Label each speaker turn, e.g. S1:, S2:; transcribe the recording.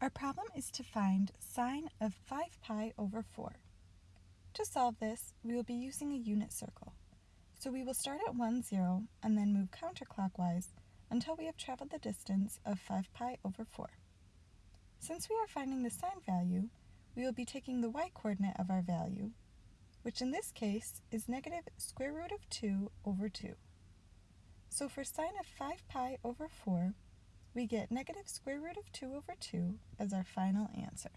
S1: Our problem is to find sine of 5 pi over 4. To solve this, we will be using a unit circle. So we will start at 1, 0, and then move counterclockwise until we have traveled the distance of 5 pi over 4. Since we are finding the sine value, we will be taking the y-coordinate of our value, which in this case is negative square root of 2 over 2. So for sine of 5 pi over 4, we get negative square root of 2 over 2 as our final answer.